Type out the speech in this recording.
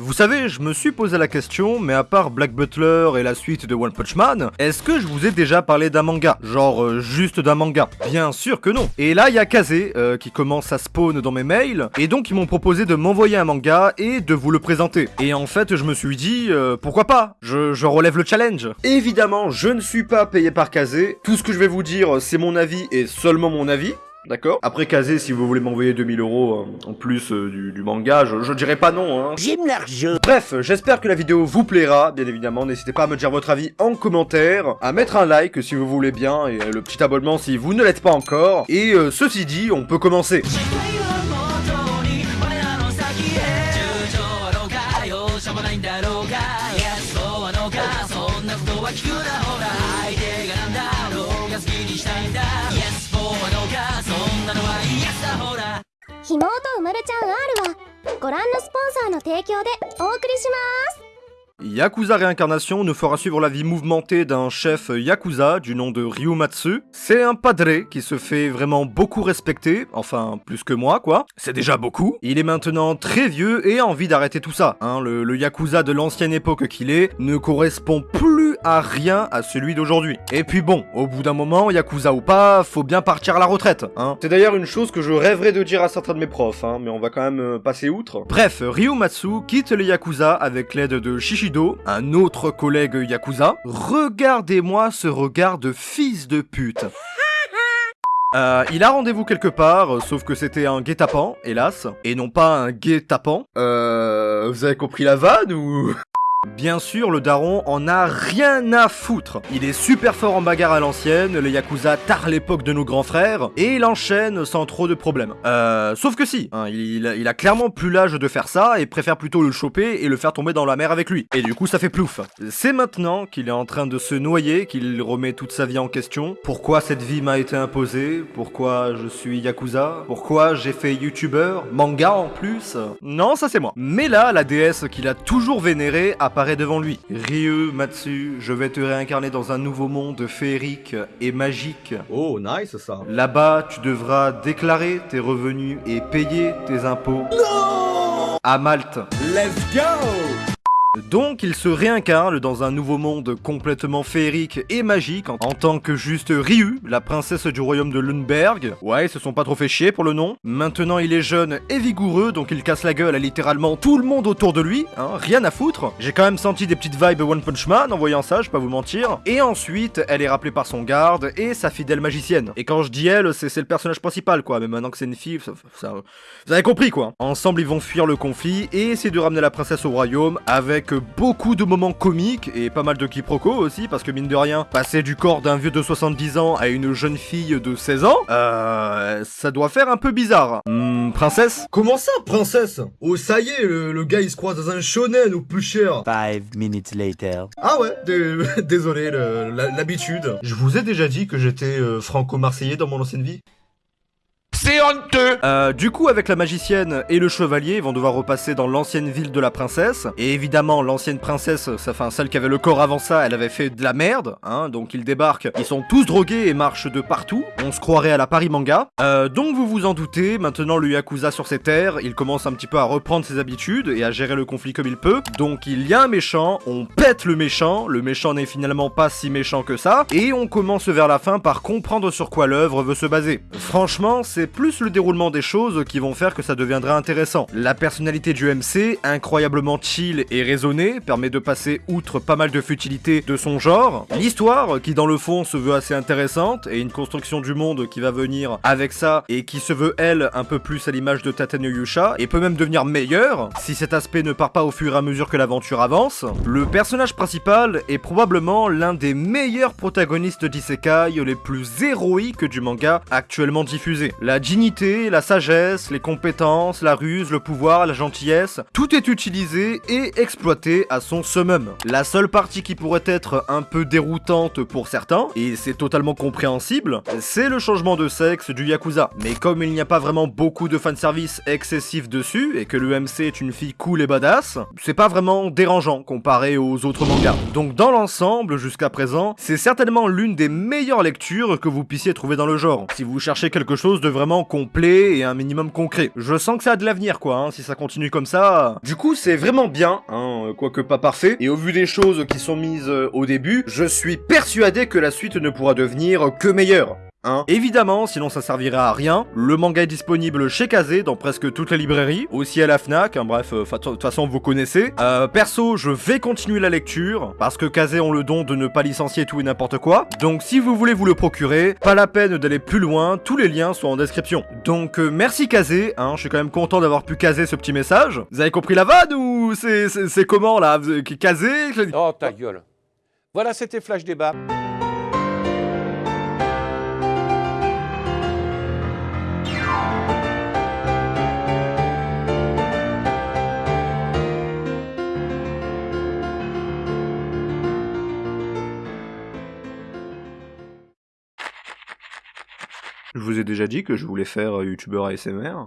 Vous savez, je me suis posé la question, mais à part Black Butler et la suite de One Punch Man, est-ce que je vous ai déjà parlé d'un manga? Genre euh, juste d'un manga? Bien sûr que non. Et là, il y a Kaze euh, qui commence à spawn dans mes mails, et donc ils m'ont proposé de m'envoyer un manga et de vous le présenter. Et en fait, je me suis dit, euh, pourquoi pas? Je, je relève le challenge. Évidemment, je ne suis pas payé par Kaze, tout ce que je vais vous dire, c'est mon avis et seulement mon avis, D'accord Après Kazé, si vous voulez m'envoyer 2000 euros euh, en plus euh, du, du manga, je, je dirais pas non, hein. J'aime l'argent. Bref, j'espère que la vidéo vous plaira, bien évidemment. N'hésitez pas à me dire votre avis en commentaire, à mettre un like si vous voulez bien, et euh, le petit abonnement si vous ne l'êtes pas encore. Et euh, ceci dit, on peut commencer.「妹」うまるちゃん R はご覧のスポンサーの提供でお送りします。Yakuza Réincarnation nous fera suivre la vie mouvementée d'un chef Yakuza du nom de Ryumatsu. C'est un padré qui se fait vraiment beaucoup respecter, enfin plus que moi quoi, c'est déjà beaucoup. Il est maintenant très vieux et a envie d'arrêter tout ça. Hein, le, le Yakuza de l'ancienne époque qu'il est ne correspond plus à rien à celui d'aujourd'hui. Et puis bon, au bout d'un moment, Yakuza ou pas, faut bien partir à la retraite. Hein. C'est d'ailleurs une chose que je rêverais de dire à certains de mes profs, hein, mais on va quand même euh, passer outre. Bref, Ryumatsu quitte le Yakuza avec l'aide de Un autre collègue Yakuza. Regardez-moi ce regard de fils de pute. Euh, il a rendez-vous quelque part, euh, sauf que c'était un guet-apens, hélas, et non pas un guet-tapant. Euh, vous avez compris la vanne ou? Bien sûr, le daron en a rien à foutre. Il est super fort en bagarre à l'ancienne, le Yakuza tard l'époque de nos grands frères, et il enchaîne sans trop de problèmes. Euh, sauf que si, hein, il, a, il a clairement plus l'âge de faire ça, et préfère plutôt le choper et le faire tomber dans la mer avec lui. Et du coup, ça fait plouf. C'est maintenant qu'il est en train de se noyer qu'il remet toute sa vie en question. Pourquoi cette vie m'a été imposée? Pourquoi je suis Yakuza? Pourquoi j'ai fait YouTuber Manga en plus? Non, ça c'est moi. Mais là, la déesse qu'il a toujours vénérée apparaît devant lui. Ryu, Matsu, je vais te réincarner dans un nouveau monde féerique et magique. Oh, nice ça. Là-bas, tu devras déclarer tes revenus et payer tes impôts. À Malte. Let's go Donc il se réincarne dans un nouveau monde complètement féerique et magique en, tant que juste Ryu, la princesse du royaume de Lundberg. Ouais, ils se sont pas trop fait chier pour le nom. Maintenant il est jeune et vigoureux, donc il casse la gueule à littéralement tout le monde autour de lui, hein, rien à foutre. J'ai quand même senti des petites vibes One Punch Man en voyant ça, je vais pas vous mentir. Et ensuite, elle est rappelée par son garde et sa fidèle magicienne. Et quand je dis elle, c'est le personnage principal quoi, mais maintenant que c'est une fille, ça- vous avez compris quoi. Ensemble ils vont fuir le conflit et essayer de ramener la princesse au royaume avec beaucoup de moments comiques et pas mal de quiproquos aussi parce que mine de rien, passer du corps d'un vieux de 70 ans à une jeune fille de 16 ans, euh, ça doit faire un peu bizarre. Hmm, princesse Comment ça, princesse? Oh, ça y est, le, le gars il se croise dans un shonen ou plus cher. Five minutes later. Ah ouais, dé- désolé, l'habitude. Je vous ai déjà dit que j'étais euh, franco-marseillais dans mon ancienne vie C'est honteux Euh, du coup, avec la magicienne et le chevalier, ils vont devoir repasser dans l'ancienne ville de la princesse. Et évidemment, l'ancienne princesse, ça, enfin celle qui avait le corps avant ça, elle avait fait de la merde, hein. Donc ils débarquent, ils sont tous drogués et marchent de partout. On se croirait à la Paris Manga. Euh, donc vous vous en doutez, maintenant le Yakuza sur ses terres, il commence un petit peu à reprendre ses habitudes et à gérer le conflit comme il peut. Donc il y a un méchant, on pète le méchant, le méchant n'est finalement pas si méchant que ça, et on commence vers la fin par comprendre sur quoi l'œuvre veut se baser. Franchement, c'est plus le déroulement des choses qui vont faire que ça deviendra intéressant. La personnalité du MC, incroyablement chill et raisonnée, permet de passer outre pas mal de futilités de son genre. L'histoire, qui dans le fond se veut assez intéressante, et une construction du monde qui va venir avec ça, et qui se veut elle un peu plus à l'image de Tateno Yusha, et peut même devenir meilleure, si cet aspect ne part pas au fur et à mesure que l'aventure avance. Le personnage principal est probablement l'un des meilleurs protagonistes d'isekai les plus héroïques du manga actuellement diffusé. Dignité, la sagesse, les compétences, la ruse, le pouvoir, la gentillesse, tout est utilisé et exploité à son summum. La seule partie qui pourrait être un peu déroutante pour certains, et c'est totalement compréhensible, c'est le changement de sexe du Yakuza. Mais comme il n'y a pas vraiment beaucoup de fanservice excessif dessus, et que le MC est une fille cool et badass, c'est pas vraiment dérangeant comparé aux autres mangas. Donc dans l'ensemble, jusqu'à présent, c'est certainement l'une des meilleures lectures que vous puissiez trouver dans le genre. Si vous cherchez quelque chose de vraiment complet et un minimum concret. Je sens que ça a de l'avenir quoi, hein, si ça continue comme ça. Du coup c'est vraiment bien, hein, quoique pas parfait, et au vu des choses qui sont mises euh, au début, je suis persuadé que la suite ne pourra devenir que meilleure. Hein. Évidemment, sinon ça servirait à rien. Le manga est disponible chez Kazé dans presque toutes les librairies, aussi à la Fnac. hein, bref, euh, de toute façon vous connaissez. Euh, perso, je vais continuer la lecture parce que Kazé ont le don de ne pas licencier tout et n'importe quoi. Donc si vous voulez vous le procurer, pas la peine d'aller plus loin. Tous les liens sont en description. Donc euh, merci Kazé. Hein, je suis quand même content d'avoir pu caser ce petit message. Vous avez compris la vanne ou c'est comment là? Kazé Oh, ta gueule. Voilà, c'était Flash Débat. Je vous ai déjà dit que je voulais faire euh, youtubeur ASMR.